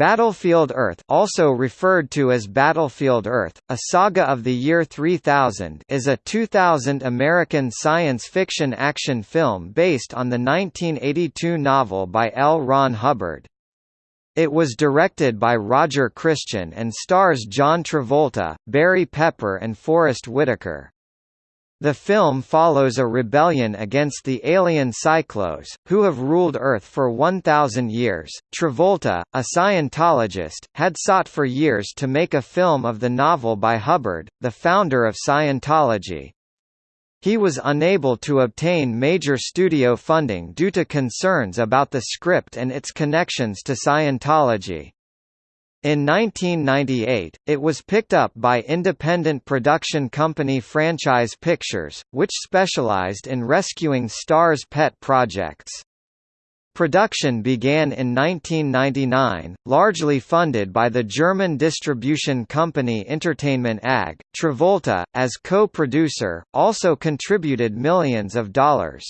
Battlefield Earth also referred to as Battlefield Earth, A Saga of the Year 3000 is a 2000 American science fiction action film based on the 1982 novel by L. Ron Hubbard. It was directed by Roger Christian and stars John Travolta, Barry Pepper and Forest Whitaker. The film follows a rebellion against the alien Psychlos, who have ruled Earth for 1,000 years. Travolta, a Scientologist, had sought for years to make a film of the novel by Hubbard, the founder of Scientology. He was unable to obtain major studio funding due to concerns about the script and its connections to Scientology. In 1998, it was picked up by independent production company Franchise Pictures, which specialized in rescuing stars' pet projects. Production began in 1999, largely funded by the German distribution company Entertainment AG. Travolta, as co-producer, also contributed millions of dollars.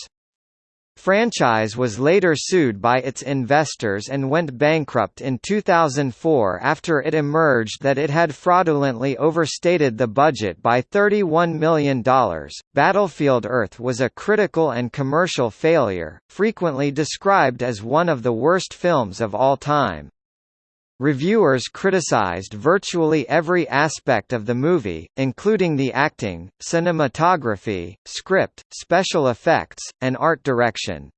Franchise was later sued by its investors and went bankrupt in 2004 after it emerged that it had fraudulently overstated the budget by $31 million. Battlefield Earth was a critical and commercial failure, frequently described as one of the worst films of all time. Reviewers criticized virtually every aspect of the movie, including the acting, cinematography, script, special effects, and art direction.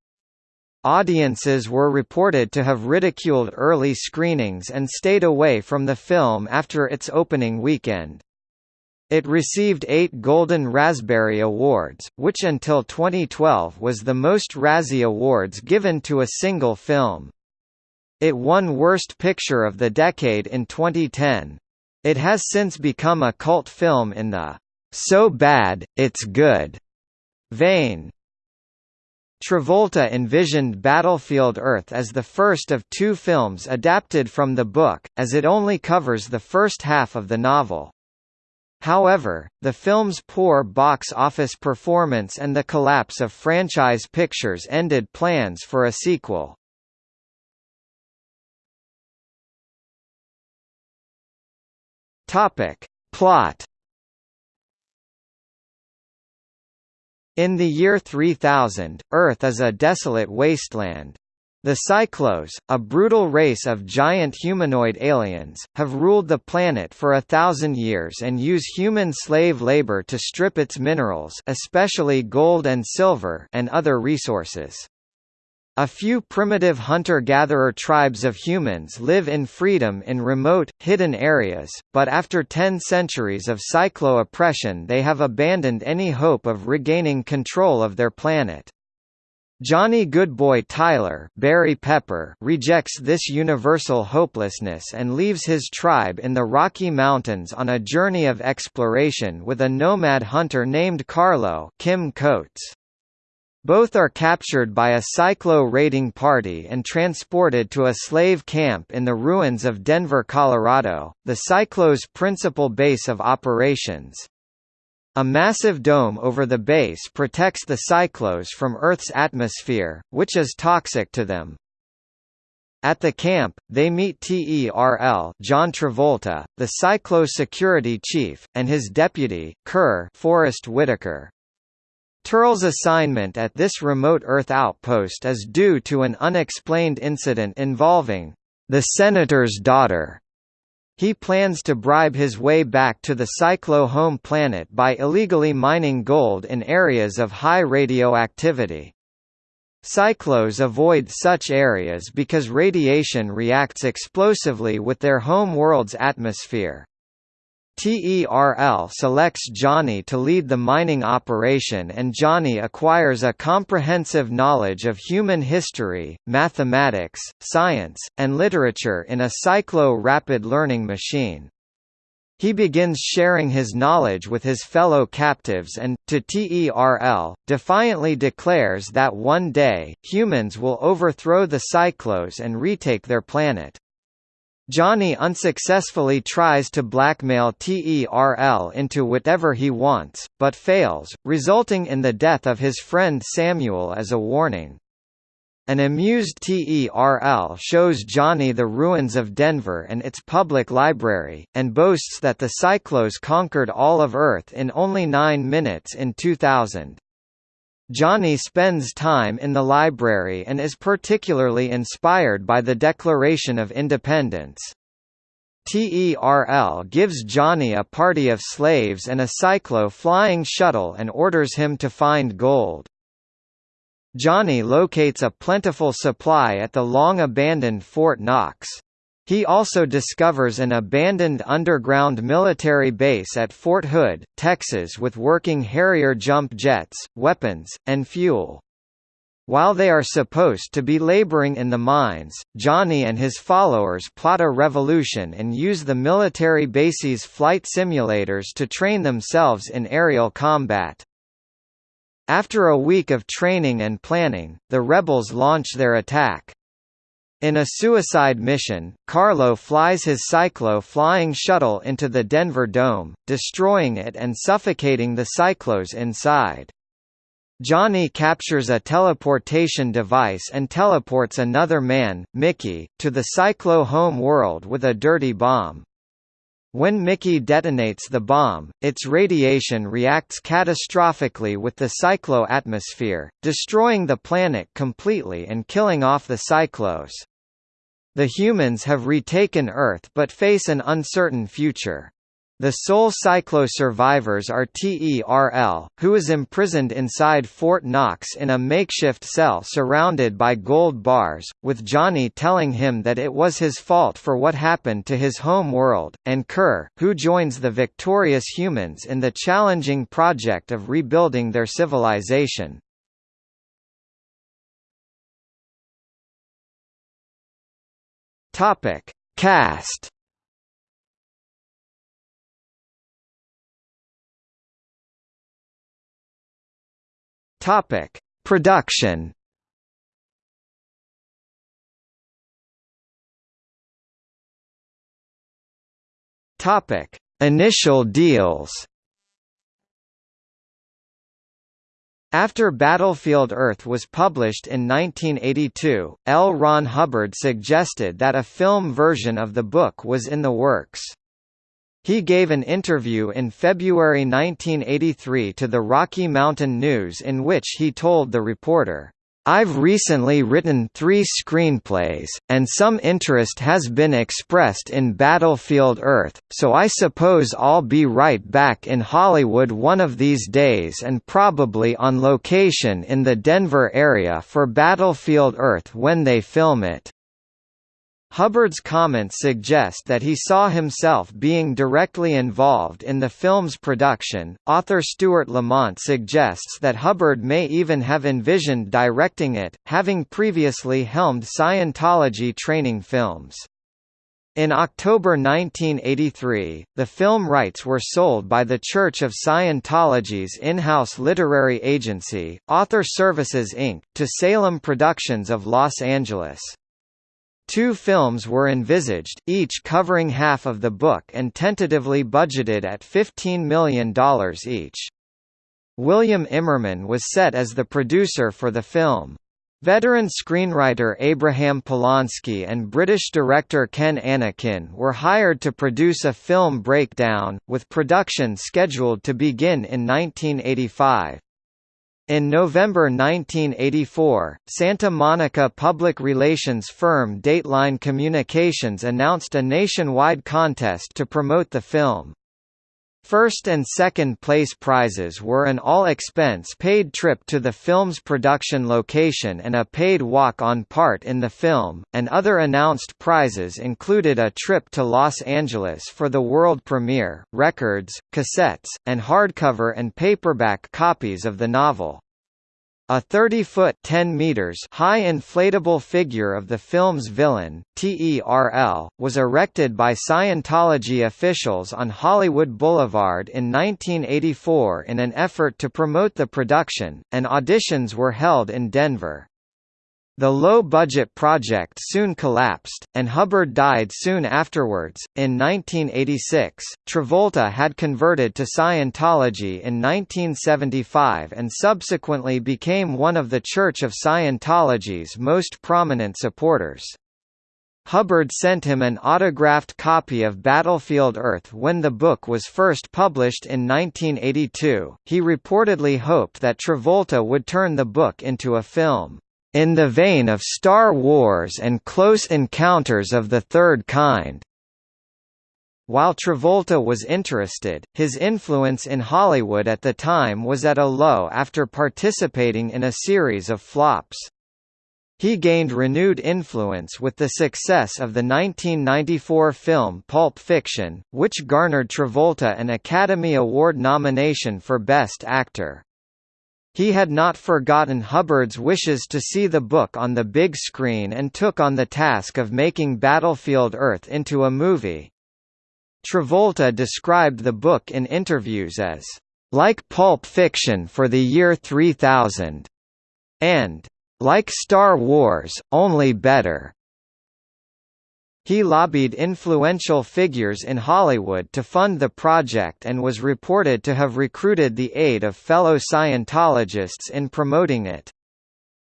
Audiences were reported to have ridiculed early screenings and stayed away from the film after its opening weekend. It received eight Golden Raspberry Awards, which until 2012 was the most Razzie Awards given to a single film. It won Worst Picture of the Decade in 2010. It has since become a cult film in the "'So bad, it's good' vein. Travolta envisioned Battlefield Earth as the first of two films adapted from the book, as it only covers the first half of the novel. However, the film's poor box office performance and the collapse of franchise pictures ended plans for a sequel. Topic. Plot In the year 3000, Earth is a desolate wasteland. The Psychlos, a brutal race of giant humanoid aliens, have ruled the planet for a thousand years and use human slave labor to strip its minerals especially gold and silver and other resources. A few primitive hunter-gatherer tribes of humans live in freedom in remote, hidden areas, but after ten centuries of Psychlo oppression they have abandoned any hope of regaining control of their planet. Johnny Goodboy Tyler Barry Pepper rejects this universal hopelessness and leaves his tribe in the Rocky Mountains on a journey of exploration with a nomad hunter named Carlo Kim Coates. Both are captured by a Psychlo-raiding party and transported to a slave camp in the ruins of Denver, Colorado, the Psychlo's principal base of operations. A massive dome over the base protects the Psychlos from Earth's atmosphere, which is toxic to them. At the camp, they meet TERL John Travolta, the Psychlo security chief, and his deputy, Ker Forest Whitaker. Terl's assignment at this remote Earth outpost is due to an unexplained incident involving the senator's daughter. He plans to bribe his way back to the Psychlo home planet by illegally mining gold in areas of high radioactivity. Psychlos avoid such areas because radiation reacts explosively with their home world's atmosphere. TERL selects Johnny to lead the mining operation and Johnny acquires a comprehensive knowledge of human history, mathematics, science, and literature in a Psychlo rapid learning machine. He begins sharing his knowledge with his fellow captives and, to TERL, defiantly declares that one day, humans will overthrow the Psychlos and retake their planet. Johnny unsuccessfully tries to blackmail TERL into whatever he wants, but fails, resulting in the death of his friend Samuel as a warning. An amused TERL shows Johnny the ruins of Denver and its public library, and boasts that the Psychlos conquered all of Earth in only nine minutes in 2000. Johnny spends time in the library and is particularly inspired by the Declaration of Independence. TERL gives Johnny a party of slaves and a Psychlo flying shuttle and orders him to find gold. Johnny locates a plentiful supply at the long-abandoned Fort Knox. He also discovers an abandoned underground military base at Fort Hood, Texas with working Harrier jump jets, weapons, and fuel. While they are supposed to be laboring in the mines, Johnny and his followers plot a revolution and use the military base's flight simulators to train themselves in aerial combat. After a week of training and planning, the rebels launch their attack. In a suicide mission, Carlo flies his Psychlo flying shuttle into the Denver Dome, destroying it and suffocating the Psychlos inside. Johnny captures a teleportation device and teleports another man, Mickey, to the Psychlo home world with a dirty bomb. When Mickey detonates the bomb, its radiation reacts catastrophically with the Psychlo atmosphere, destroying the planet completely and killing off the Psychlos. The humans have retaken Earth but face an uncertain future. The sole Psychlo survivors are TERL, who is imprisoned inside Fort Knox in a makeshift cell surrounded by gold bars, with Johnny telling him that it was his fault for what happened to his home world, and Ker, who joins the victorious humans in the challenging project of rebuilding their civilization. Topic: Cast. Topic: Production. Topic: Initial deals. After Battlefield Earth was published in 1982, L. Ron Hubbard suggested that a film version of the book was in the works. He gave an interview in February 1983 to the Rocky Mountain News in which he told the reporter, I've recently written three screenplays, and some interest has been expressed in Battlefield Earth, so I suppose I'll be right back in Hollywood one of these days and probably on location in the Denver area for Battlefield Earth when they film it. Hubbard's comments suggest that he saw himself being directly involved in the film's production. Author Stuart Lamont suggests that Hubbard may even have envisioned directing it, having previously helmed Scientology training films. In October 1983, the film rights were sold by the Church of Scientology's in-house literary agency, Author Services Inc., to Salem Productions of Los Angeles. Two films were envisaged, each covering half of the book and tentatively budgeted at $15 million each. William Immerman was set as the producer for the film. Veteran screenwriter Abraham Polonsky and British director Ken Annakin were hired to produce a film breakdown, with production scheduled to begin in 1985. In November 1984, Santa Monica public relations firm Dateline Communications announced a nationwide contest to promote the film. First and second place prizes were an all-expense-paid trip to the film's production location and a paid walk-on part in the film, and other announced prizes included a trip to Los Angeles for the world premiere, records, cassettes, and hardcover and paperback copies of the novel. A 30-foot (10 meters) high inflatable figure of the film's villain, TERL, was erected by Scientology officials on Hollywood Boulevard in 1984 in an effort to promote the production, and auditions were held in Denver. The low-budget project soon collapsed, and Hubbard died soon afterwards. In 1986, Travolta had converted to Scientology in 1975 and subsequently became one of the Church of Scientology's most prominent supporters. Hubbard sent him an autographed copy of Battlefield Earth when the book was first published in 1982. He reportedly hoped that Travolta would turn the book into a film in the vein of Star Wars and Close Encounters of the Third Kind. While Travolta was interested, his influence in Hollywood at the time was at a low after participating in a series of flops. He gained renewed influence with the success of the 1994 film Pulp Fiction, which garnered Travolta an Academy Award nomination for Best Actor. He had not forgotten Hubbard's wishes to see the book on the big screen and took on the task of making Battlefield Earth into a movie. Travolta described the book in interviews as, "...like Pulp Fiction for the year 3000", and "...like Star Wars, only better". He lobbied influential figures in Hollywood to fund the project and was reported to have recruited the aid of fellow Scientologists in promoting it.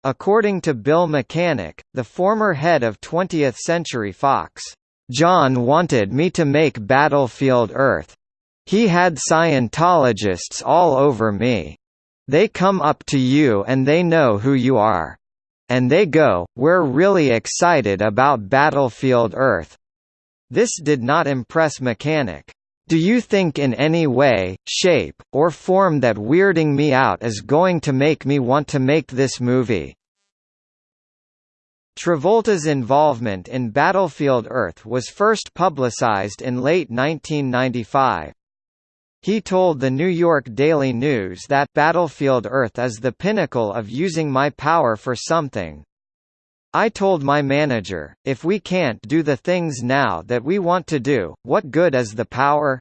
According to Bill Mechanic, the former head of 20th Century Fox, "...John wanted me to make Battlefield Earth. He had Scientologists all over me. They come up to you and they know who you are and they go, we're really excited about Battlefield Earth. This did not impress Mechanic. Do you think in any way, shape, or form that weirding me out is going to make me want to make this movie? Travolta's involvement in Battlefield Earth was first publicized in late 1995. He told the New York Daily News that Battlefield Earth is the pinnacle of using my power for something. I told my manager, if we can't do the things now that we want to do, what good is the power?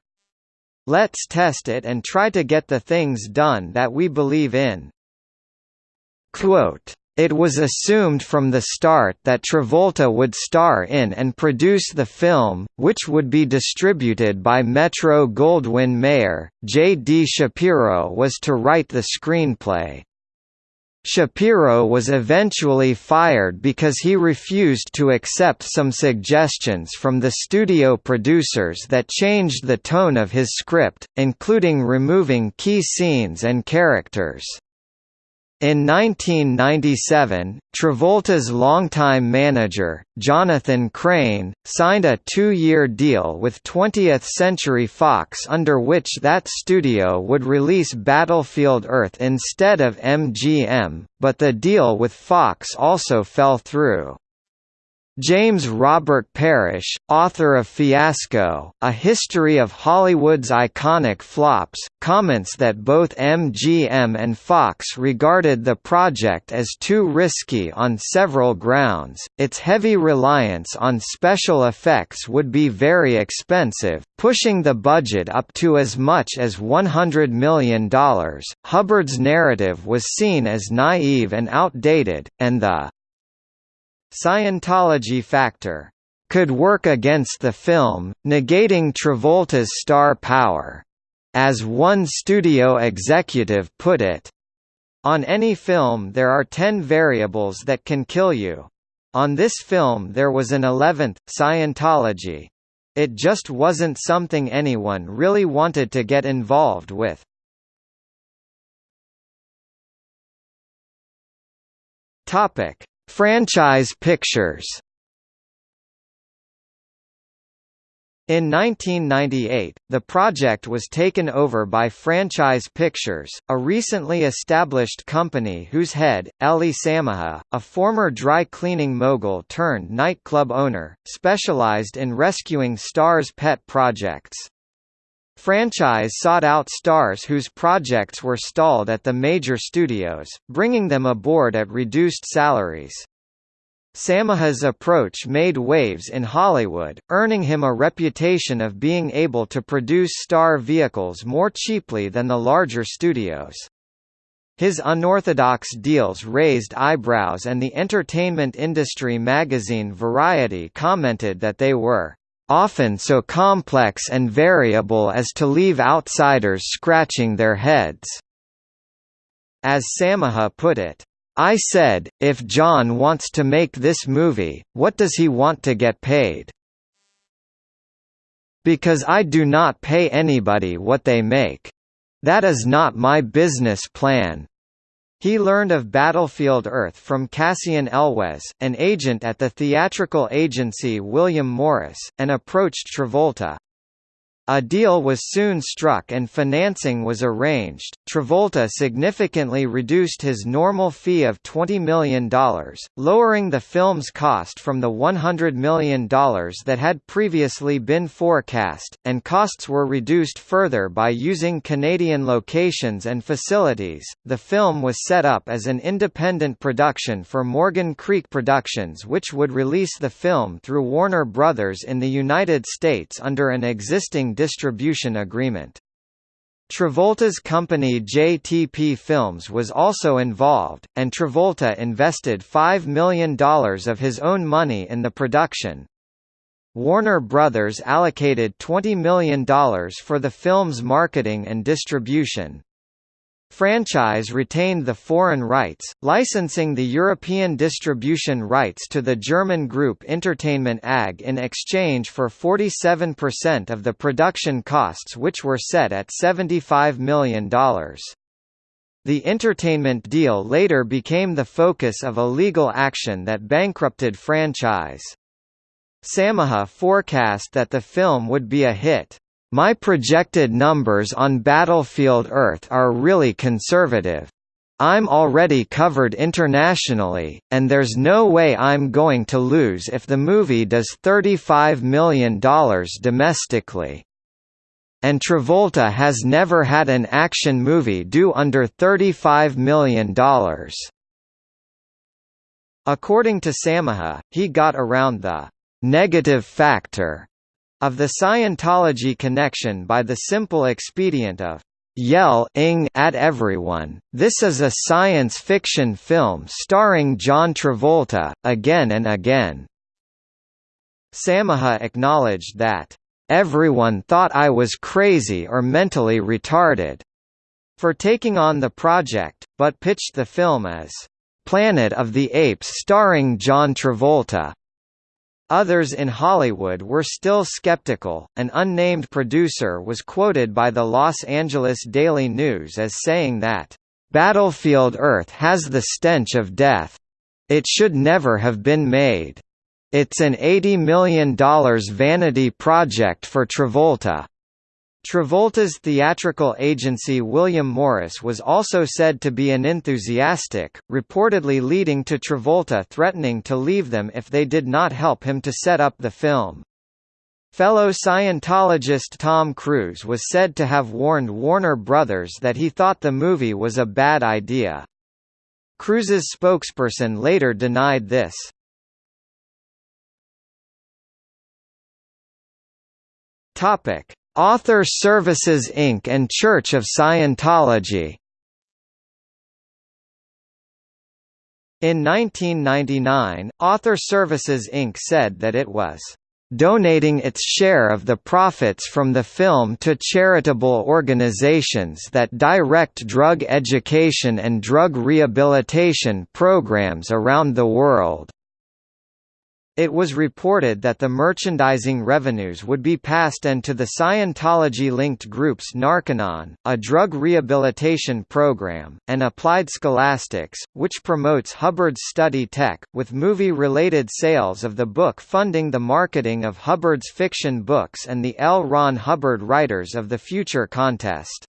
Let's test it and try to get the things done that we believe in. Quote, it was assumed from the start that Travolta would star in and produce the film, which would be distributed by Metro-Goldwyn-Mayer. J. D. Shapiro was to write the screenplay. Shapiro was eventually fired because he refused to accept some suggestions from the studio producers that changed the tone of his script, including removing key scenes and characters. In 1997, Travolta's longtime manager, Jonathan Crane, signed a two-year deal with 20th Century Fox under which that studio would release Battlefield Earth instead of MGM, but the deal with Fox also fell through. James Robert Parish, author of Fiasco, A History of Hollywood's Iconic Flops, comments that both MGM and Fox regarded the project as too risky on several grounds, its heavy reliance on special effects would be very expensive, pushing the budget up to as much as $100 million. Hubbard's narrative was seen as naive and outdated, and the Scientology factor could work against the film, negating Travolta's star power. As one studio executive put it, on any film there are ten variables that can kill you. On this film there was an eleventh, Scientology. It just wasn't something anyone really wanted to get involved with. Topic: Franchise Pictures In 1998, the project was taken over by Franchise Pictures, a recently established company whose head, Elie Samaha, a former dry cleaning mogul turned nightclub owner, specialized in rescuing stars' pet projects. Franchise sought out stars whose projects were stalled at the major studios, bringing them aboard at reduced salaries. Samaha's approach made waves in Hollywood, earning him a reputation of being able to produce star vehicles more cheaply than the larger studios. His unorthodox deals raised eyebrows and the entertainment industry magazine Variety commented that they were often so complex and variable as to leave outsiders scratching their heads. As Samaha put it, I said, if John wants to make this movie, what does he want to get paid? Because I do not pay anybody what they make. That is not my business plan. He learned of Battlefield Earth from Cassian Elwes, an agent at the theatrical agency William Morris, and approached Travolta. A deal was soon struck and financing was arranged. Travolta significantly reduced his normal fee of $20 million, lowering the film's cost from the $100 million that had previously been forecast, and costs were reduced further by using Canadian locations and facilities. The film was set up as an independent production for Morgan Creek Productions, which would release the film through Warner Brothers in the United States under an existing distribution agreement. Travolta's company JTP Films was also involved, and Travolta invested $5 million of his own money in the production. Warner Brothers allocated $20 million for the film's marketing and distribution franchise retained the foreign rights, licensing the European distribution rights to the German group Entertainment AG in exchange for 47% of the production costs which were set at $75 million. The entertainment deal later became the focus of a legal action that bankrupted franchise. Samaha forecast that the film would be a hit. My projected numbers on Battlefield Earth are really conservative. I'm already covered internationally, and there's no way I'm going to lose if the movie does $35 million domestically. And Travolta has never had an action movie do under $35 million. According to Samaha, he got around the negative factor of the Scientology connection by the simple expedient of yell-ing at everyone. This is a science fiction film starring John Travolta, again and again. Samaha acknowledged that, "...everyone thought I was crazy or mentally retarded," for taking on the project, but pitched the film as, "...Planet of the Apes starring John Travolta." Others in Hollywood were still skeptical. An unnamed producer was quoted by the Los Angeles Daily News as saying that, Battlefield Earth has the stench of death. It should never have been made. It's an $80 million vanity project for Travolta. Travolta's theatrical agency William Morris was also said to be an enthusiastic, reportedly leading to Travolta threatening to leave them if they did not help him to set up the film. Fellow Scientologist Tom Cruise was said to have warned Warner Brothers that he thought the movie was a bad idea. Cruise's spokesperson later denied this. Topic: Author Services Inc. and Church of Scientology In 1999, Author Services Inc. said that it was donating its share of the profits from the film to charitable organizations that direct drug education and drug rehabilitation programs around the world. It was reported that the merchandising revenues would be passed on to the Scientology-linked groups Narconon, a drug rehabilitation program, and Applied Scholastics, which promotes Hubbard's study tech, with movie-related sales of the book funding the marketing of Hubbard's fiction books and the L. Ron Hubbard Writers of the Future contest.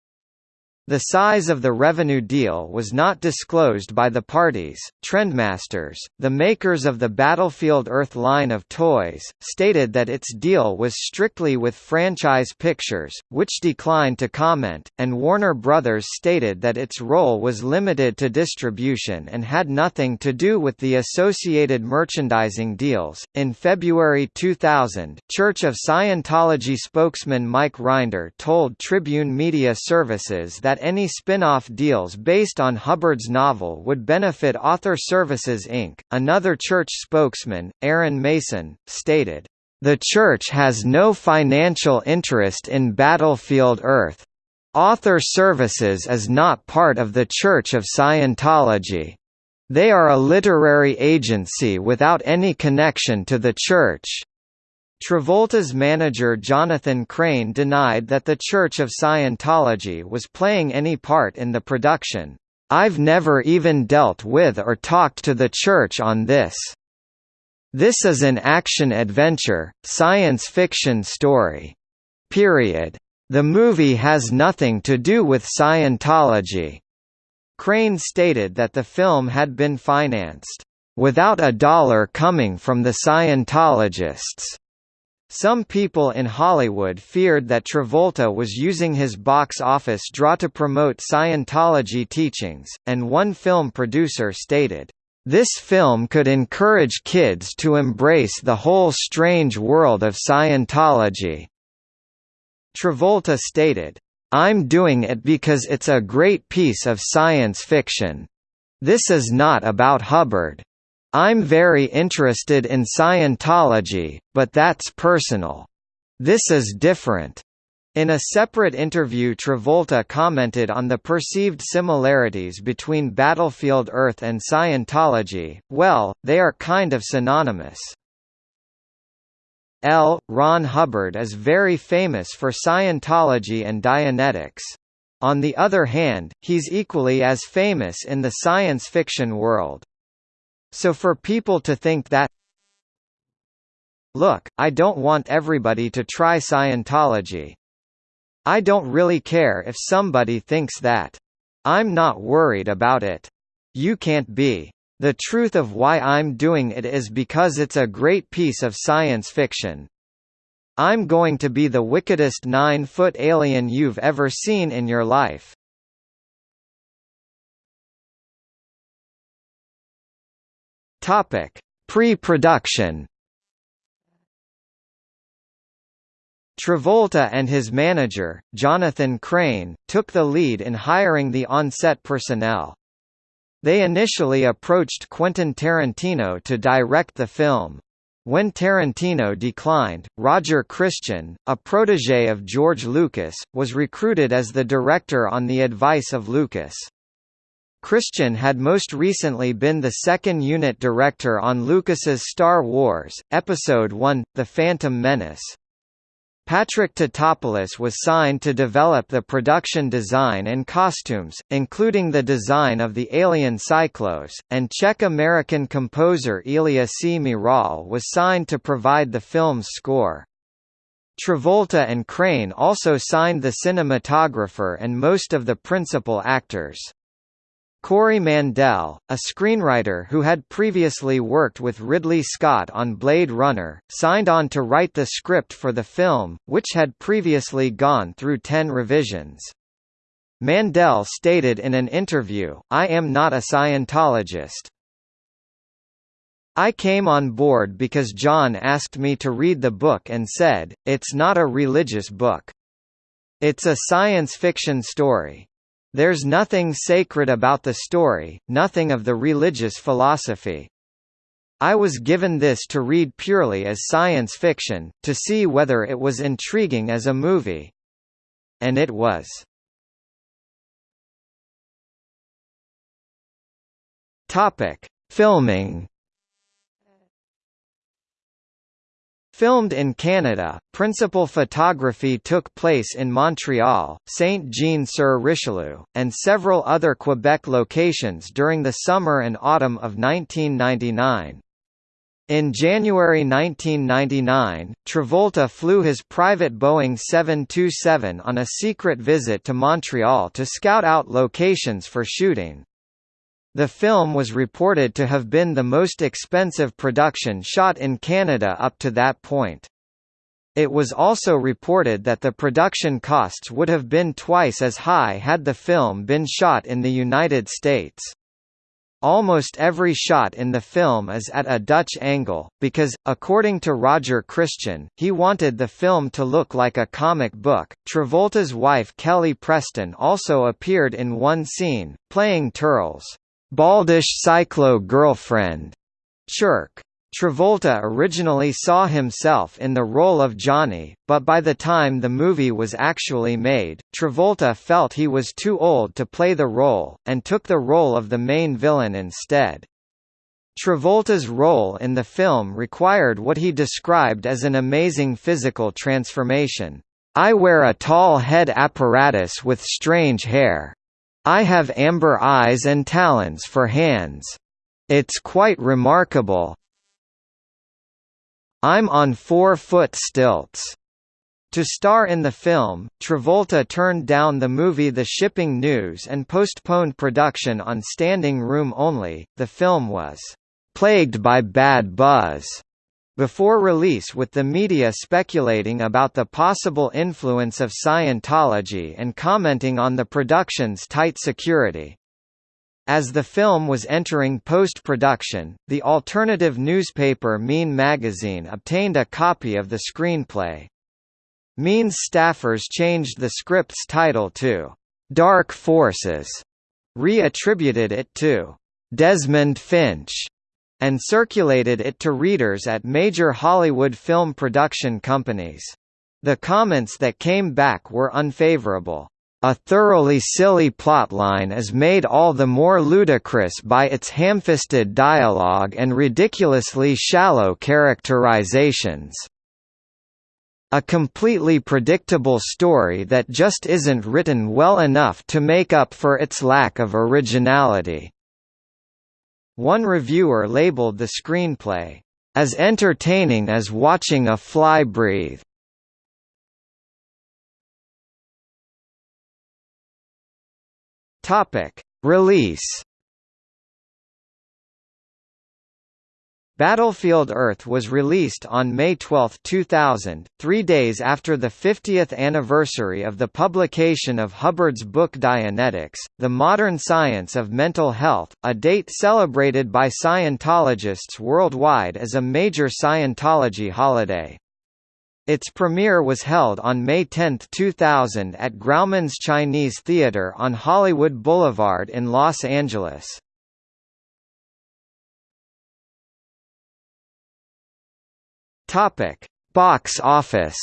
The size of the revenue deal was not disclosed by the parties. Trendmasters, the makers of the Battlefield Earth line of toys, stated that its deal was strictly with Franchise Pictures, which declined to comment, and Warner Brothers stated that its role was limited to distribution and had nothing to do with the associated merchandising deals. In February 2000, Church of Scientology spokesman Mike Rinder told Tribune Media Services that that any spin-off deals based on Hubbard's novel would benefit Author Services Inc. Another church spokesman, Aaron Mason, stated, "The church has no financial interest in Battlefield Earth. Author Services is not part of the Church of Scientology. They are a literary agency without any connection to the church." Travolta's manager Jonathan Crane denied that the Church of Scientology was playing any part in the production. I've never even dealt with or talked to the church on this. This is an action-adventure, science fiction story. Period. The movie has nothing to do with Scientology. Crane stated that the film had been financed, without a dollar coming from the Scientologists. Some people in Hollywood feared that Travolta was using his box office draw to promote Scientology teachings, and one film producer stated, "...this film could encourage kids to embrace the whole strange world of Scientology." Travolta stated, I'm doing it because it's a great piece of science fiction. This is not about Hubbard. I'm very interested in Scientology, but that's personal. This is different. In a separate interview Travolta commented on the perceived similarities between Battlefield Earth and Scientology, well, they are kind of synonymous. L. Ron Hubbard is very famous for Scientology and Dianetics. On the other hand, he's equally as famous in the science fiction world. So for people to think that Look, I don't want everybody to try Scientology. I don't really care if somebody thinks that. I'm not worried about it. You can't be. The truth of why I'm doing it is because it's a great piece of science fiction. I'm going to be the wickedest nine-foot alien you've ever seen in your life. Topic: Pre-production. Travolta and his manager, Jonathan Crane, took the lead in hiring the on-set personnel. They initially approached Quentin Tarantino to direct the film. When Tarantino declined, Roger Christian, a protégé of George Lucas, was recruited as the director on the advice of Lucas. Christian had most recently been the second unit director on Lucas's Star Wars, Episode I, The Phantom Menace. Patrick Tatopoulos was signed to develop the production design and costumes, including the design of the alien Psychlos, and Czech-American composer Elia Cmiral was signed to provide the film's score. Travolta and Crane also signed the cinematographer and most of the principal actors. Corey Mandel, a screenwriter who had previously worked with Ridley Scott on Blade Runner, signed on to write the script for the film, which had previously gone through ten revisions. Mandel stated in an interview, I am not a Scientologist. I came on board because John asked me to read the book and said, it's not a religious book. It's a science fiction story. There's nothing sacred about the story, nothing of the religious philosophy. I was given this to read purely as science fiction, to see whether it was intriguing as a movie. And it was. Topic: Filming Filmed in Canada, principal photography took place in Montreal, Saint-Jean-sur-Richelieu, and several other Quebec locations during the summer and autumn of 1999. In January 1999, Travolta flew his private Boeing 727 on a secret visit to Montreal to scout out locations for shooting. The film was reported to have been the most expensive production shot in Canada up to that point. It was also reported that the production costs would have been twice as high had the film been shot in the United States. almost every shot in the film is at a Dutch angle, because, according to Roger Christian, he wanted the film to look like a comic book. Travolta's wife Kelly Preston also appeared in one scene, playing Terl's baldish Psychlo girlfriend, Chirk. Travolta originally saw himself in the role of Johnny, but by the time the movie was actually made, Travolta felt he was too old to play the role, and took the role of the main villain instead. Travolta's role in the film required what he described as an amazing physical transformation. I wear a tall head apparatus with strange hair. I have amber eyes and talons for hands. It's quite remarkable, I'm on four-foot stilts. To star in the film, Travolta turned down the movie The Shipping News and postponed production on standing room only. The film was plagued by bad buzz before release with the media speculating about the possible influence of Scientology and commenting on the production's tight security. As the film was entering post-production, the alternative newspaper Mean magazine obtained a copy of the screenplay. Mean's staffers changed the script's title to "'Dark Forces", re-attributed it to "'Desmond Finch", and circulated it to readers at major Hollywood film production companies. The comments that came back were unfavorable. A thoroughly silly plotline is made all the more ludicrous by its ham-fisted dialogue and ridiculously shallow characterizations. A completely predictable story that just isn't written well enough to make up for its lack of originality. One reviewer labeled the screenplay, "...as entertaining as watching a fly breathe." Release. Battlefield Earth was released on May 12, 2000, three days after the 50th anniversary of the publication of Hubbard's book Dianetics, The Modern Science of Mental Health, a date celebrated by Scientologists worldwide as a major Scientology holiday. Its premiere was held on May 10, 2000 at Grauman's Chinese Theater on Hollywood Boulevard in Los Angeles. Box office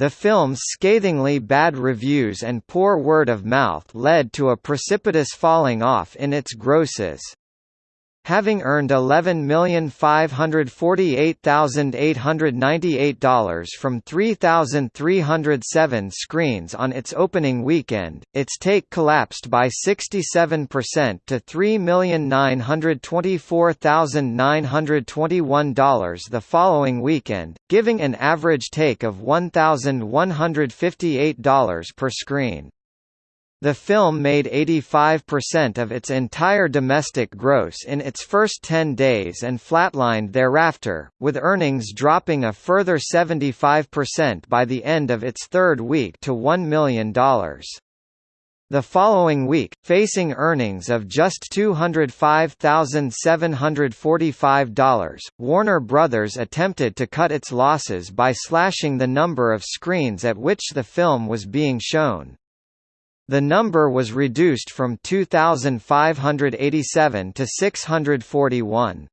The film's scathingly bad reviews and poor word of mouth led to a precipitous falling off in its grosses. Having earned $11,548,898 from 3,307 screens on its opening weekend, its take collapsed by 67% to $3,924,921 the following weekend, giving an average take of $1,158 per screen. The film made 85% of its entire domestic gross in its first 10 days and flatlined thereafter, with earnings dropping a further 75% by the end of its third week to $1 million. The following week, facing earnings of just $205,745, Warner Brothers attempted to cut its losses by slashing the number of screens at which the film was being shown. The number was reduced from 2,587 to 641.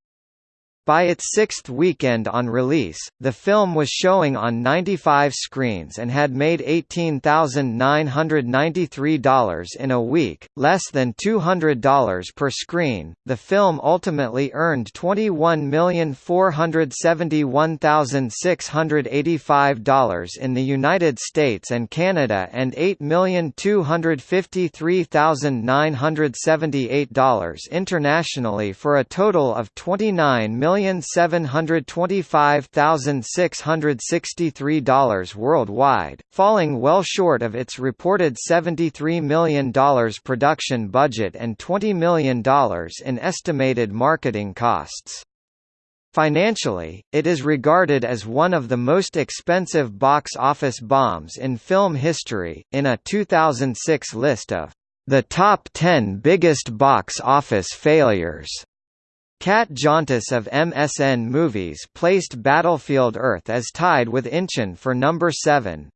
By its sixth weekend on release, the film was showing on 95 screens and had made $18,993 in a week, less than $200 per screen. The film ultimately earned $21,471,685 in the United States and Canada and $8,253,978 internationally for a total of 29 million $1,725,663 worldwide, falling well short of its reported $73 million production budget and $20 million in estimated marketing costs. Financially, it is regarded as one of the most expensive box office bombs in film history, in a 2006 list of The Top 10 Biggest Box Office Failures. Kat Jontis of MSN Movies placed Battlefield Earth as tied with Inchon for number 7.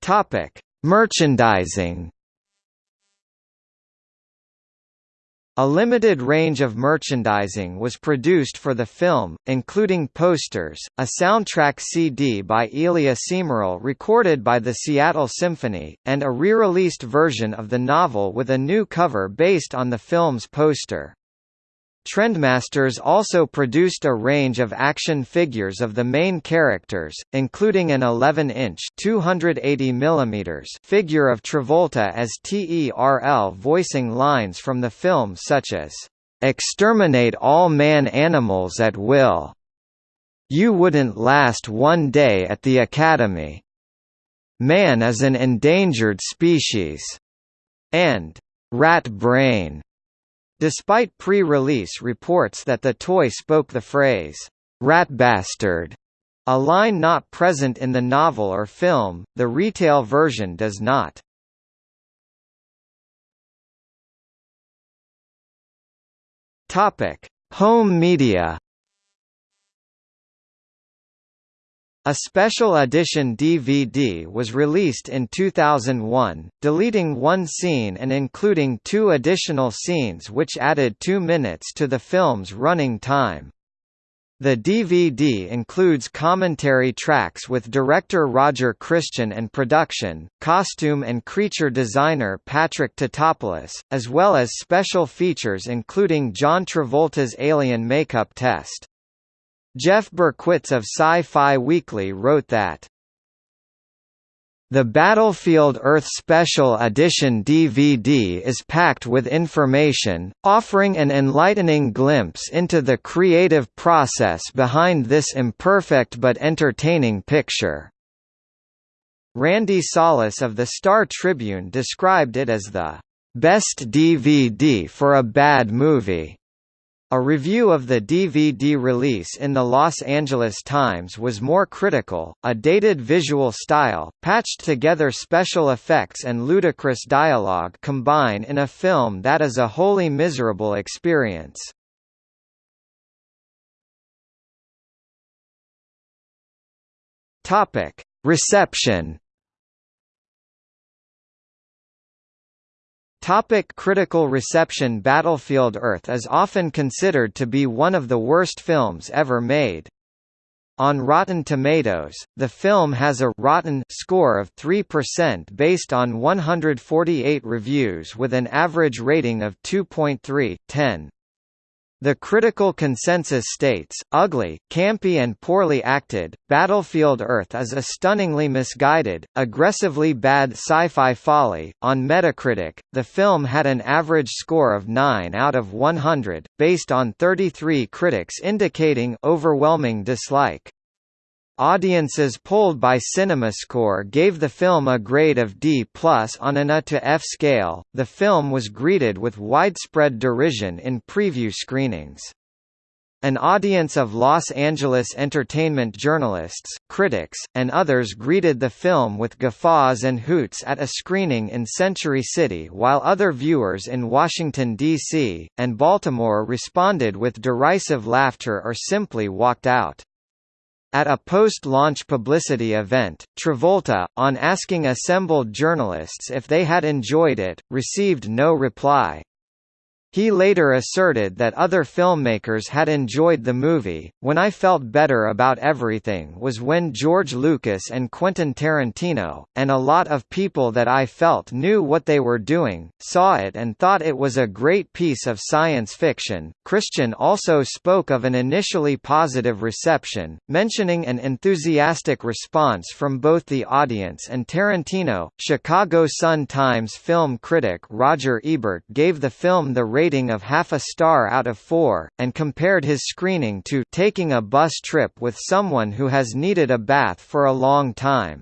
Topic: Merchandising A limited range of merchandising was produced for the film, including posters, a soundtrack CD by Elia Cmiral recorded by the Seattle Symphony, and a re-released version of the novel with a new cover based on the film's poster. Trendmasters also produced a range of action figures of the main characters, including an 11-inch (280 mm) figure of Travolta as TERL voicing lines from the film such as, "'Exterminate all man-animals at will'", "'You wouldn't last one day at the Academy'", "'Man is an endangered species'", and "'Rat Brain'". Despite pre-release reports that the toy spoke the phrase, "'Rat Bastard'", a line not present in the novel or film, the retail version does not. Home media A special edition DVD was released in 2001, deleting one scene and including two additional scenes which added two minutes to the film's running time. The DVD includes commentary tracks with director Roger Christian and production, costume and creature designer Patrick Tatopoulos, as well as special features including John Travolta's alien makeup test. Jeff Berkowitz of Sci-Fi Weekly wrote that the Battlefield Earth Special Edition DVD is packed with information, offering an enlightening glimpse into the creative process behind this imperfect but entertaining picture. Randy Salas of the Star Tribune described it as the best DVD for a bad movie. A review of the DVD release in the Los Angeles Times was more critical, a dated visual style, patched together special effects and ludicrous dialogue combine in a film that is a wholly miserable experience. Reception Topic critical reception Battlefield Earth is often considered to be one of the worst films ever made. On Rotten Tomatoes, the film has a «rotten» score of 3% based on 148 reviews with an average rating of 2.3, 10. The critical consensus states, ugly, campy and poorly acted, Battlefield Earth is a stunningly misguided, aggressively bad sci-fi folly. On Metacritic, the film had an average score of 9 out of 100, based on 33 critics indicating overwhelming dislike. Audiences polled by CinemaScore gave the film a grade of D+ on an A to F scale. The film was greeted with widespread derision in preview screenings. An audience of Los Angeles entertainment journalists, critics, and others greeted the film with guffaws and hoots at a screening in Century City while other viewers in Washington, D.C., and Baltimore responded with derisive laughter or simply walked out. At a post-launch publicity event, Travolta, on asking assembled journalists if they had enjoyed it, received no reply. He later asserted that other filmmakers had enjoyed the movie. When I felt better about everything was when George Lucas and Quentin Tarantino, and a lot of people that I felt knew what they were doing, saw it and thought it was a great piece of science fiction. Christian also spoke of an initially positive reception, mentioning an enthusiastic response from both the audience and Tarantino. Chicago Sun-Times film critic Roger Ebert gave the film the rating of half a star out of four, and compared his screening to taking a bus trip with someone who has needed a bath for a long time.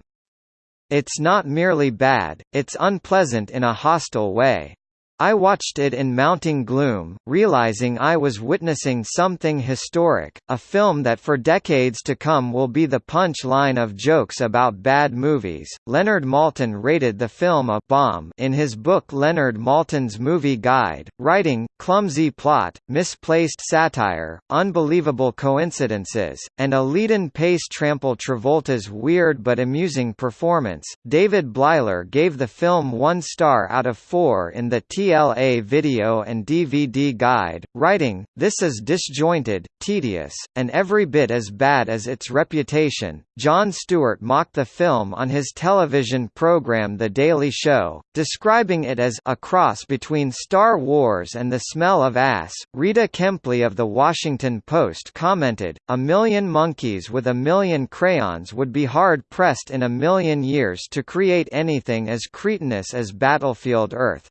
It's not merely bad, it's unpleasant in a hostile way. I watched it in mounting gloom, realizing I was witnessing something historic, a film that for decades to come will be the punch line of jokes about bad movies. Leonard Maltin rated the film a bomb in his book Leonard Maltin's Movie Guide, writing, clumsy plot, misplaced satire, unbelievable coincidences, and a lead-in pace trample Travolta's weird but amusing performance. David Bleiler gave the film one star out of four in the T PLA video and DVD guide, writing, This is disjointed, tedious, and every bit as bad as its reputation. Jon Stewart mocked the film on his television program The Daily Show, describing it as a cross between Star Wars and the smell of ass. Rita Kempley of The Washington Post commented, A million monkeys with a million crayons would be hard pressed in a million years to create anything as cretinous as Battlefield Earth.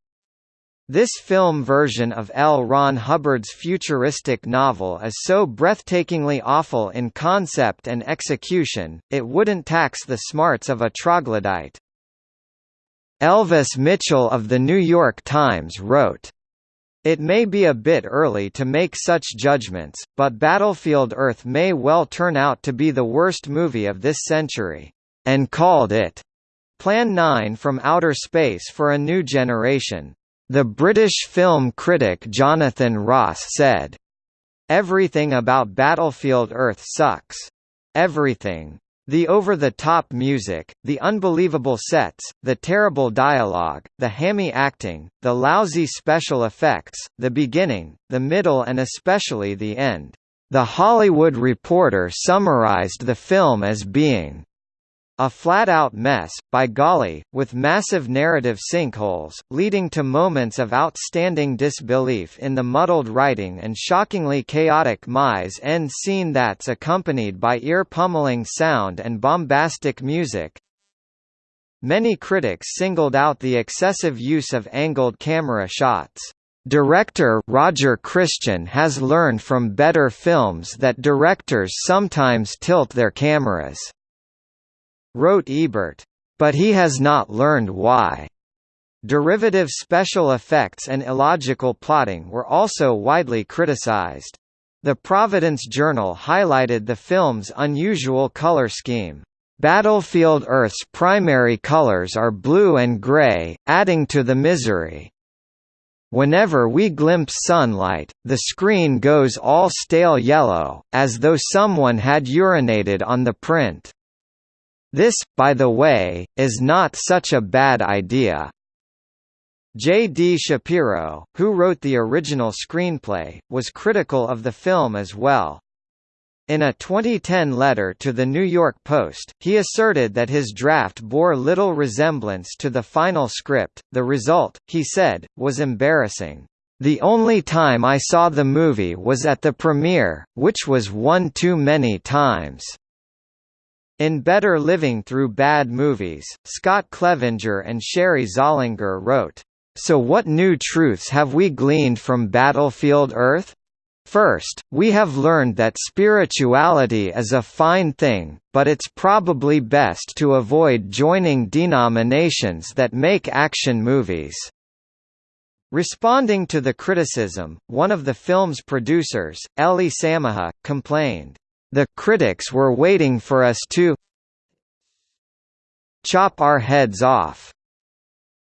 This film version of L. Ron Hubbard's futuristic novel is so breathtakingly awful in concept and execution, it wouldn't tax the smarts of a troglodyte. Elvis Mitchell of The New York Times wrote, it may be a bit early to make such judgments, but Battlefield Earth may well turn out to be the worst movie of this century, and called it Plan 9 from Outer Space for a New Generation. The British film critic Jonathan Ross said, Everything about Battlefield Earth sucks. Everything. The over-the-top music, the unbelievable sets, the terrible dialogue, the hammy acting, the lousy special effects, the beginning, the middle and especially the end. The Hollywood Reporter summarized the film as being a flat-out mess, by golly, with massive narrative sinkholes, leading to moments of outstanding disbelief in the muddled writing and shockingly chaotic mise-en scene that's accompanied by ear-pummeling sound and bombastic music. Many critics singled out the excessive use of angled camera shots. Director Roger Christian has learned from better films that directors sometimes tilt their cameras wrote Ebert. But he has not learned why. Derivative special effects and illogical plotting were also widely criticized. The Providence Journal highlighted the film's unusual color scheme. Battlefield Earth's primary colors are blue and gray, adding to the misery. Whenever we glimpse sunlight, the screen goes all stale yellow, as though someone had urinated on the print. This, by the way, is not such a bad idea. J. D. Shapiro, who wrote the original screenplay, was critical of the film as well. In a 2010 letter to the New York Post, he asserted that his draft bore little resemblance to the final script. The result, he said, was embarrassing. The only time I saw the movie was at the premiere, which was one too many times. In Better Living Through Bad Movies, Scott Clevenger and Sherry Zollinger wrote, So what new truths have we gleaned from Battlefield Earth? First, we have learned that spirituality is a fine thing, but it's probably best to avoid joining denominations that make action movies. Responding to the criticism, one of the film's producers, Elie Samaha, complained, the critics were waiting for us to chop our heads off.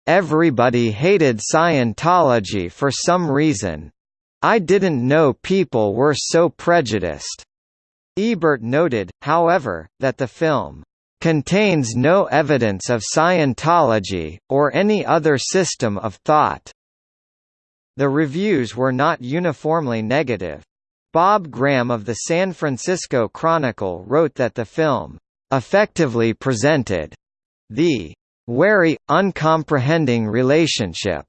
Everybody hated Scientology for some reason. I didn't know people were so prejudiced. Ebert noted, however, that the film contains no evidence of Scientology, or any other system of thought. The reviews were not uniformly negative. Bob Graham of the San Francisco Chronicle wrote that the film, "...effectively presented," the "...wary, uncomprehending relationship,"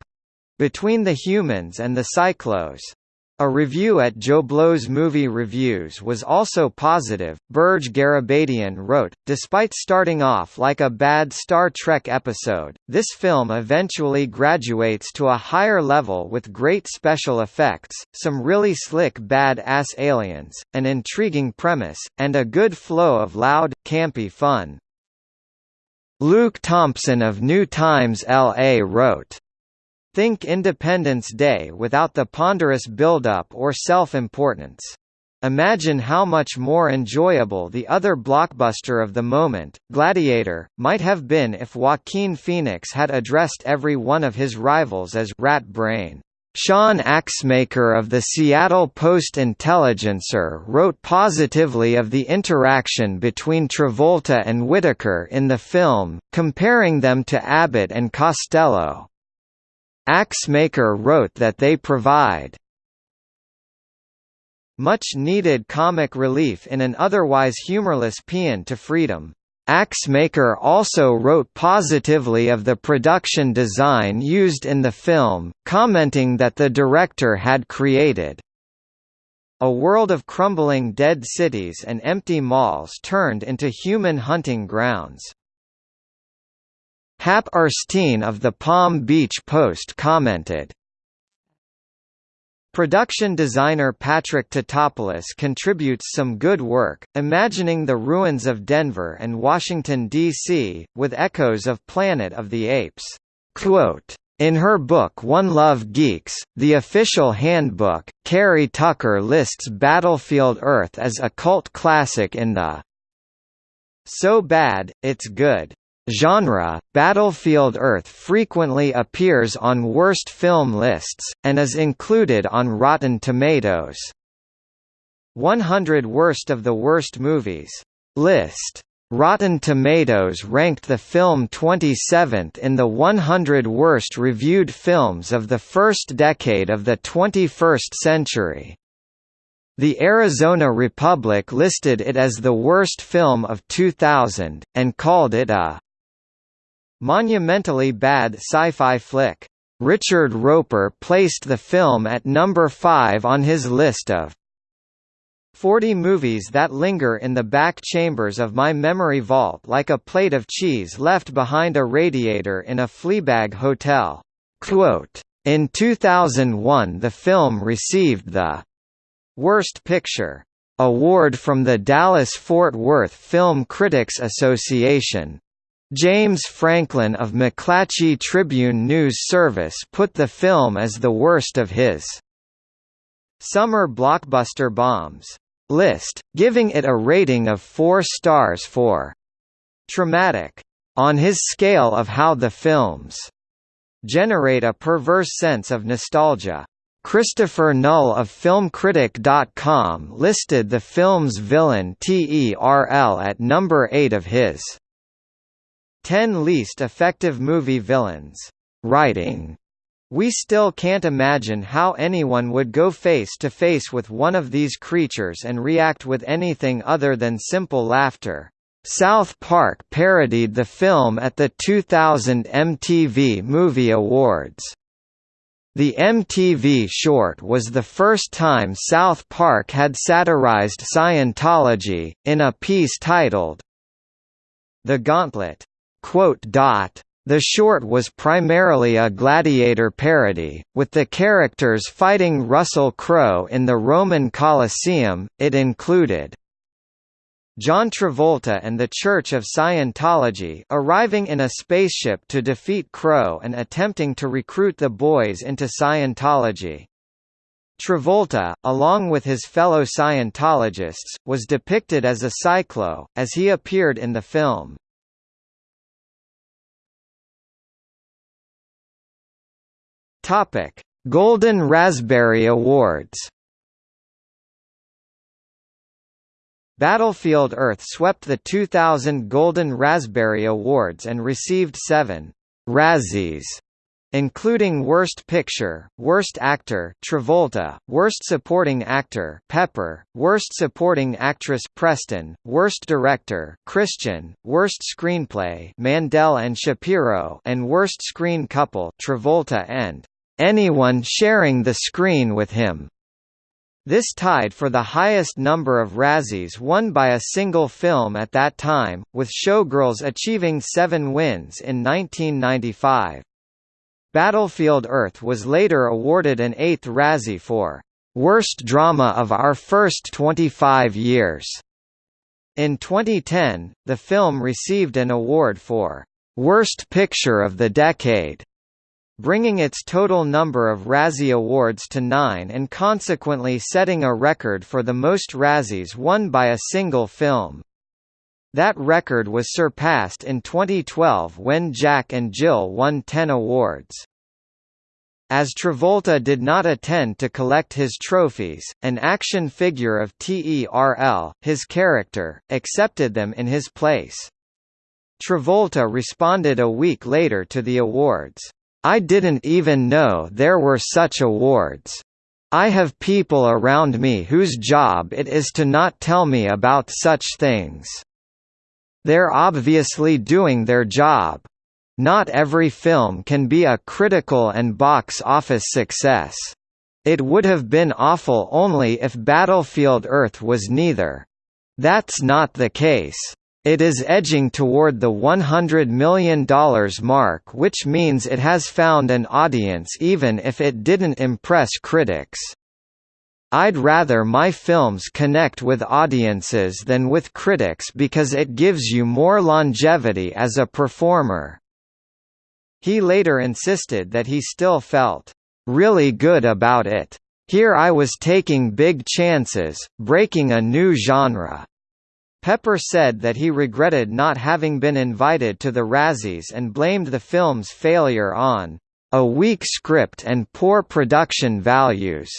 between the humans and the Psychlos. A review at JoBlo's Movie Reviews was also positive. Berge Garabedian wrote, Despite starting off like a bad Star Trek episode, this film eventually graduates to a higher level with great special effects, some really slick bad-ass aliens, an intriguing premise, and a good flow of loud, campy fun. Luke Thompson of New Times LA wrote, Think Independence Day without the ponderous build-up or self-importance. Imagine how much more enjoyable the other blockbuster of the moment, Gladiator, might have been if Joaquin Phoenix had addressed every one of his rivals as Rat Brain. Sean Axmaker of the Seattle Post-Intelligencer wrote positively of the interaction between Travolta and Whitaker in the film, comparing them to Abbott and Costello. Axmaker wrote that they provide much needed comic relief in an otherwise humorless paean to freedom. Axmaker also wrote positively of the production design used in the film, commenting that the director had created a world of crumbling dead cities and empty malls turned into human hunting grounds. Hap Erstein of the Palm Beach Post commented, Production designer Patrick Tatopoulos contributes some good work, imagining the ruins of Denver and Washington, D.C., with echoes of Planet of the Apes. Quote, in her book One Love Geeks, the official handbook, Carrie Tucker lists Battlefield Earth as a cult classic in the So Bad, It's Good Genre, Battlefield Earth frequently appears on worst film lists, and is included on Rotten Tomatoes. 100 Worst of the Worst Movies list. Rotten Tomatoes ranked the film 27th in the 100 worst reviewed films of the first decade of the 21st century. The Arizona Republic listed it as the worst film of 2000, and called it a Monumentally bad sci-fi flick. Richard Roeper placed the film at number 5 on his list of 40 movies that linger in the back chambers of my memory vault like a plate of cheese left behind a radiator in a Fleabag hotel. Quote, in 2001 the film received the Worst Picture award from the Dallas-Fort Worth Film Critics Association, James Franklin of McClatchy Tribune News Service put the film as the worst of his summer blockbuster bombs list, giving it a rating of 4 stars for traumatic on his scale of how the films generate a perverse sense of nostalgia. Christopher Null of FilmCritic.com listed the film's villain TERL at number 8 of his 10 Least Effective Movie Villains. Writing. We still can't imagine how anyone would go face to face with one of these creatures and react with anything other than simple laughter. South Park parodied the film at the 2000 MTV Movie Awards. The MTV short was the first time South Park had satirized Scientology, in a piece titled The Gauntlet. The short was primarily a gladiator parody, with the characters fighting Russell Crowe in the Roman Colosseum. It included John Travolta and the Church of Scientology arriving in a spaceship to defeat Crowe and attempting to recruit the boys into Scientology. Travolta, along with his fellow Scientologists, was depicted as a Psychlo, as he appeared in the film. Topic: Golden Raspberry Awards. Battlefield Earth swept the 2000 Golden Raspberry Awards and received seven Razzies, including Worst Picture, Worst Actor Travolta, Worst Supporting Actor Pepper, Worst Supporting Actress Preston, Worst Director Christian, Worst Screenplay Mandel and Shapiro, and Worst Screen Couple Travolta and anyone sharing the screen with him. This tied for the highest number of Razzies won by a single film at that time, with Showgirls achieving seven wins in 1995. Battlefield Earth was later awarded an eighth Razzie for "...worst drama of our first 25 years." In 2010, the film received an award for "...worst picture of the decade." Bringing its total number of Razzie Awards to nine and consequently setting a record for the most Razzies won by a single film. That record was surpassed in 2012 when Jack and Jill won 10 awards. As Travolta did not attend to collect his trophies, an action figure of TERL, his character, accepted them in his place. Travolta responded a week later to the awards, "'I didn't even know there were such awards. I have people around me whose job it is to not tell me about such things. They're obviously doing their job. Not every film can be a critical and box office success. It would have been awful only if Battlefield Earth was neither. That's not the case. It is edging toward the $100 million mark which means it has found an audience even if it didn't impress critics. I'd rather my films connect with audiences than with critics because it gives you more longevity as a performer. He later insisted that he still felt really good about it. Here I was taking big chances, breaking a new genre. Pepper said that he regretted not having been invited to the Razzies and blamed the film's failure on a weak script and poor production values.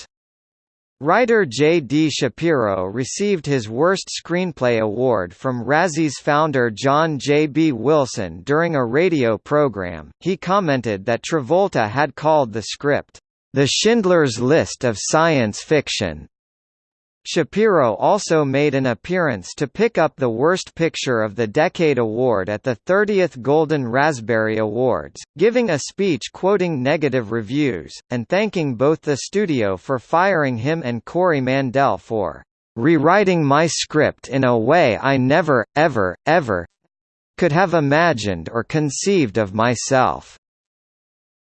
Writer J. D. Shapiro received his Worst Screenplay Award from Razzie's founder John J. B. Wilson during a radio program. He commented that Travolta had called the script, the Schindler's List of science fiction, Shapiro also made an appearance to pick up the Worst Picture of the Decade award at the 30th Golden Raspberry Awards, giving a speech quoting negative reviews, and thanking both the studio for firing him and Corey Mandel for rewriting my script in a way I never, ever, ever could have imagined or conceived of myself.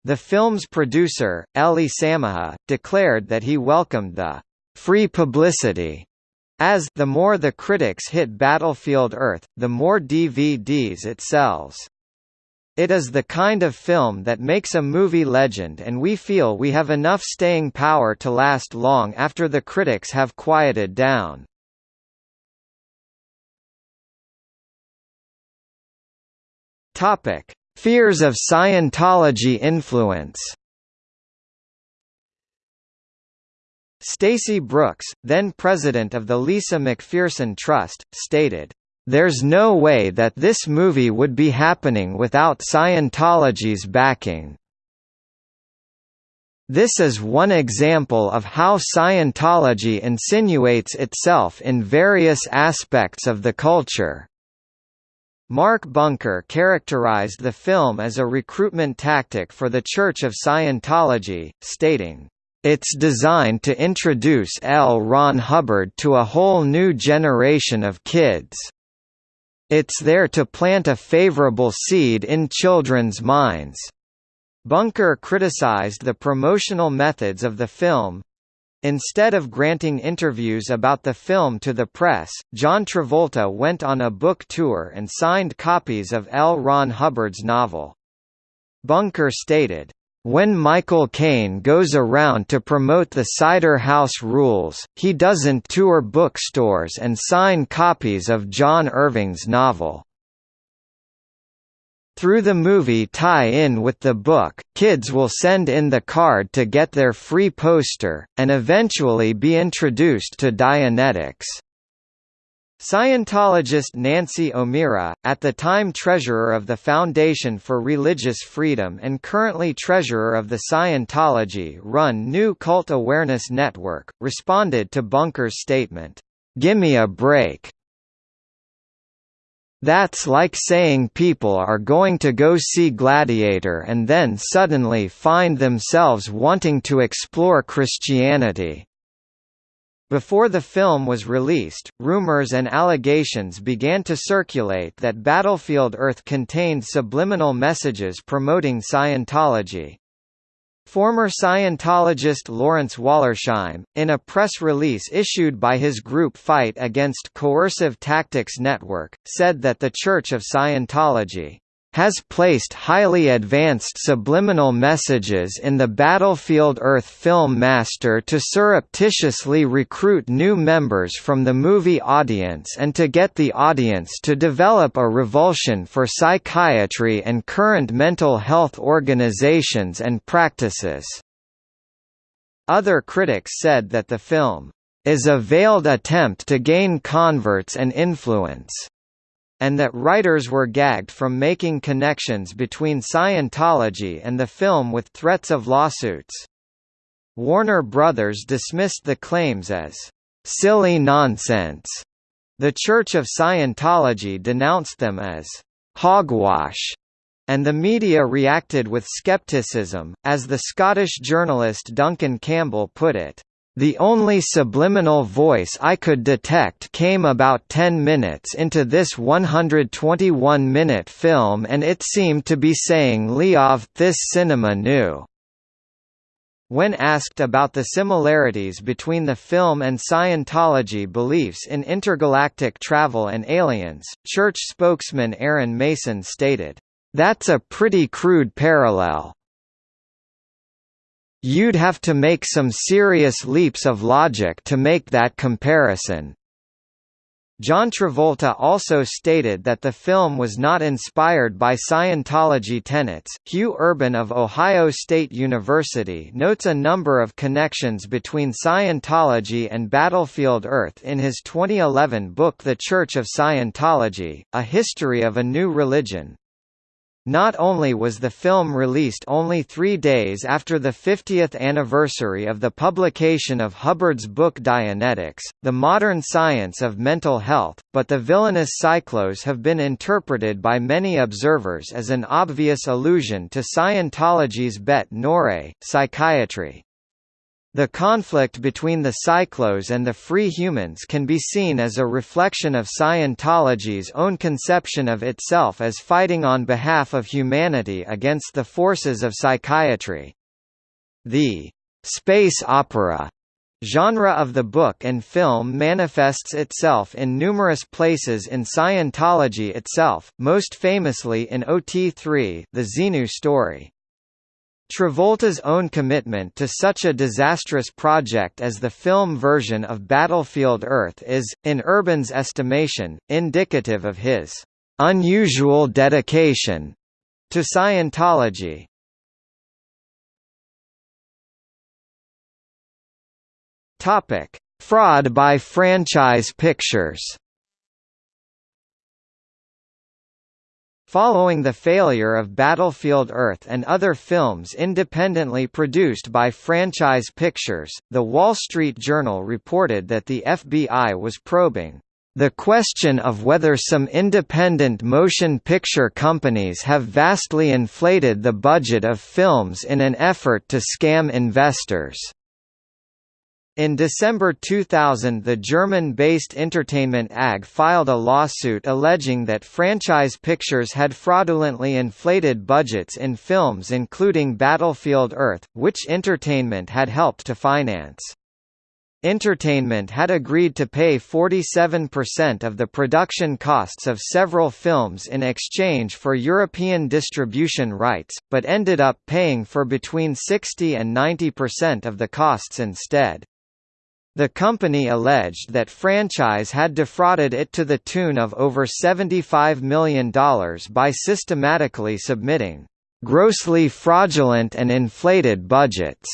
The film's producer, Elie Samaha, declared that he welcomed the free publicity as the more the critics hit Battlefield Earth, the more DVDs it sells. It is the kind of film that makes a movie legend and we feel we have enough staying power to last long after the critics have quieted down. Fears of Scientology influence. Stacy Brooks, then president of the Lisa McPherson Trust, stated, "...there's no way that this movie would be happening without Scientology's backing." This is one example of how Scientology insinuates itself in various aspects of the culture. Mark Bunker characterized the film as a recruitment tactic for the Church of Scientology, stating, it's designed to introduce L. Ron Hubbard to a whole new generation of kids. It's there to plant a favorable seed in children's minds. Bunker criticized the promotional methods of the film. Instead of granting interviews about the film to the press, John Travolta went on a book tour and signed copies of L. Ron Hubbard's novel. Bunker stated, when Michael Caine goes around to promote the Cider House Rules, he doesn't tour bookstores and sign copies of John Irving's novel. Through the movie tie-in with the book, kids will send in the card to get their free poster, and eventually be introduced to Dianetics. Scientologist Nancy O'Meara, at the time treasurer of the Foundation for Religious Freedom and currently treasurer of the Scientology-run New Cult Awareness Network, responded to Bunker's statement, "'Gimme a break. That's like saying people are going to go see Gladiator and then suddenly find themselves wanting to explore Christianity. Before the film was released, rumors and allegations began to circulate that Battlefield Earth contained subliminal messages promoting Scientology. Former Scientologist Lawrence Wollersheim, in a press release issued by his group Fight Against Coercive Tactics Network, said that the Church of Scientology has placed highly advanced subliminal messages in the Battlefield Earth film master to surreptitiously recruit new members from the movie audience and to get the audience to develop a revulsion for psychiatry and current mental health organizations and practices. Other critics said that the film is a veiled attempt to gain converts and influence and that writers were gagged from making connections between Scientology and the film with threats of lawsuits. Warner Brothers dismissed the claims as silly nonsense. The Church of Scientology denounced them as hogwash, and the media reacted with skepticism, as the Scottish journalist Duncan Campbell put it. The only subliminal voice I could detect came about 10 minutes into this 121-minute film and it seemed to be saying Leov this cinema new. When asked about the similarities between the film and Scientology beliefs in intergalactic travel and aliens, church spokesman Aaron Mason stated, "...that's a pretty crude parallel, You'd have to make some serious leaps of logic to make that comparison. John Travolta also stated that the film was not inspired by Scientology tenets. Hugh Urban of Ohio State University notes a number of connections between Scientology and Battlefield Earth in his 2011 book The Church of Scientology: A History of a New Religion. Not only was the film released only three days after the 50th anniversary of the publication of Hubbard's book Dianetics, The Modern Science of Mental Health, but the villainous Psychlos have been interpreted by many observers as an obvious allusion to Scientology's bete noire, psychiatry. The conflict between the Psychlos and the free humans can be seen as a reflection of Scientology's own conception of itself as fighting on behalf of humanity against the forces of psychiatry. The space opera genre of the book and film manifests itself in numerous places in Scientology itself, most famously in OT3 the Xenu story. Travolta's own commitment to such a disastrous project as the film version of Battlefield Earth is, in Urban's estimation, indicative of his unusual dedication to Scientology. Topic: Fraud by franchise pictures. Following the failure of Battlefield Earth and other films independently produced by Franchise Pictures, The Wall Street Journal reported that the FBI was probing the question of whether some independent motion picture companies have vastly inflated the budget of films in an effort to scam investors. In December 2000 the German-based Entertainment AG filed a lawsuit alleging that franchise pictures had fraudulently inflated budgets in films including Battlefield Earth, which Entertainment had helped to finance. Entertainment had agreed to pay 47% of the production costs of several films in exchange for European distribution rights, but ended up paying for between 60 and 90% of the costs instead. The company alleged that franchise had defrauded it to the tune of over $75 million by systematically submitting grossly fraudulent and inflated budgets.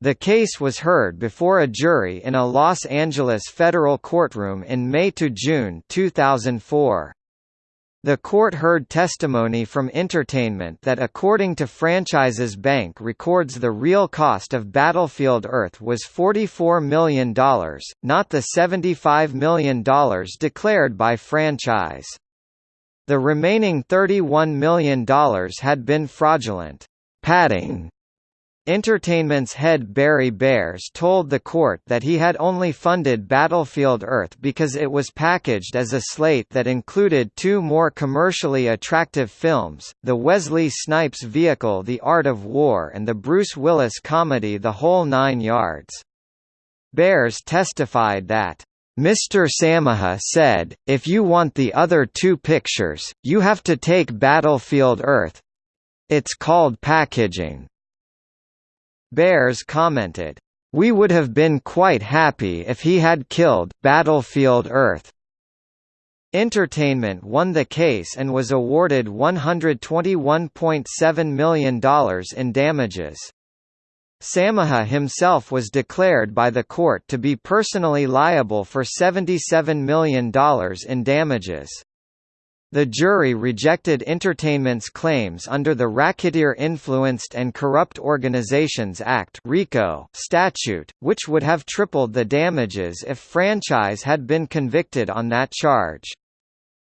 The case was heard before a jury in a Los Angeles federal courtroom in May to June 2004. The court heard testimony from Entertainment that according to Franchises Bank records the real cost of Battlefield Earth was $44 million, not the $75 million declared by Franchise. The remaining $31 million had been fraudulent padding Entertainment's head Barry Baeres told the court that he had only funded Battlefield Earth because it was packaged as a slate that included two more commercially attractive films, the Wesley Snipes vehicle The Art of War and the Bruce Willis comedy The Whole Nine Yards. Baeres testified that Mr. Samaha said, if you want the other two pictures, you have to take Battlefield Earth. It's called packaging. Baeres commented, we would have been quite happy if he had killed Battlefield Earth. Entertainment won the case and was awarded $121.7 million in damages. Samaha himself was declared by the court to be personally liable for $77 million in damages. The jury rejected Entertainment's claims under the Racketeer Influenced and Corrupt Organizations Act (RICO) statute, which would have tripled the damages if franchise had been convicted on that charge.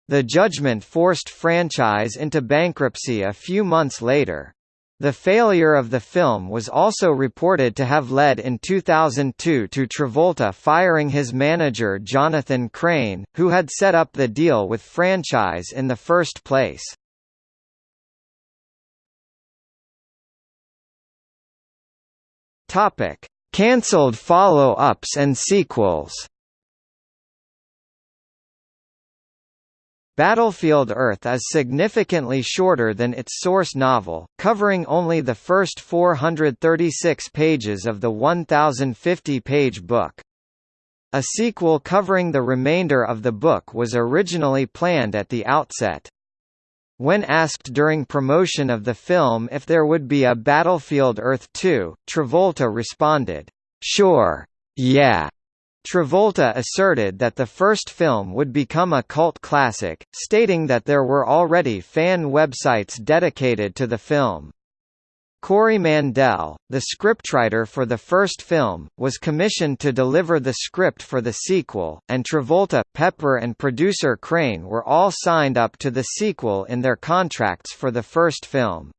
The judgment forced franchise into bankruptcy a few months later. The failure of the film was also reported to have led in 2002 to Travolta firing his manager Jonathan Krane, who had set up the deal with franchise in the first place. Cancelled follow-ups and sequels Battlefield Earth is significantly shorter than its source novel, covering only the first 436 pages of the 1,050-page book. A sequel covering the remainder of the book was originally planned at the outset. When asked during promotion of the film if there would be a Battlefield Earth 2, Travolta responded, "Sure. Yeah." Travolta asserted that the first film would become a cult classic, stating that there were already fan websites dedicated to the film. Corey Mandel, the scriptwriter for the first film, was commissioned to deliver the script for the sequel, and Travolta, Pepper and producer Krane were all signed up to the sequel in their contracts for the first film.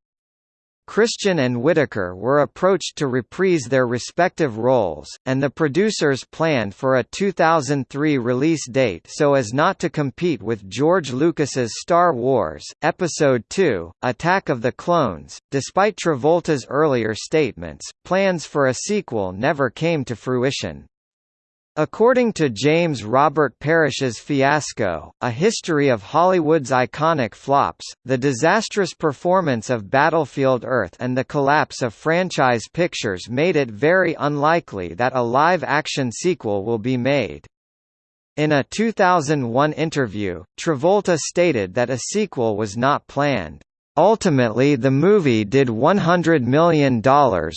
Christian and Whitaker were approached to reprise their respective roles, and the producers planned for a 2003 release date so as not to compete with George Lucas's Star Wars, Episode II, Attack of the Clones. Despite Travolta's earlier statements, plans for a sequel never came to fruition. According to James Robert Parish's Fiasco, A History of Hollywood's Iconic Flops, the disastrous performance of Battlefield Earth and the collapse of franchise pictures made it very unlikely that a live-action sequel will be made. In a 2001 interview, Travolta stated that a sequel was not planned. Ultimately the movie did $100 million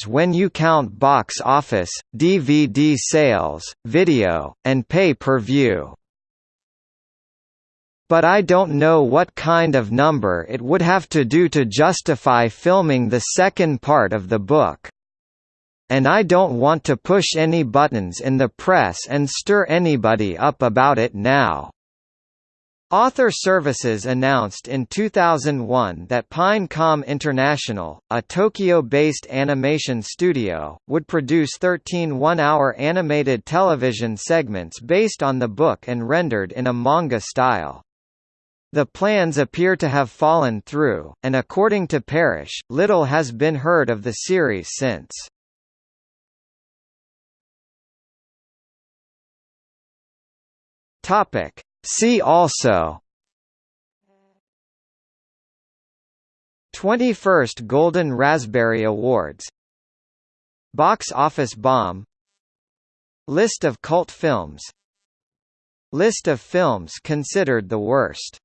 when you count box office, DVD sales, video, and pay-per-view. But I don't know what kind of number it would have to do to justify filming the second part of the book. And I don't want to push any buttons in the press and stir anybody up about it now. Author Services announced in 2001 that Pine-Com International, a Tokyo-based animation studio, would produce 13 one-hour animated television segments based on the book and rendered in a manga style. The plans appear to have fallen through, and according to Parish, little has been heard of the series since. Topic See also. 21st Golden Raspberry Awards. Box Office Bomb. List of cult films. List of films considered the worst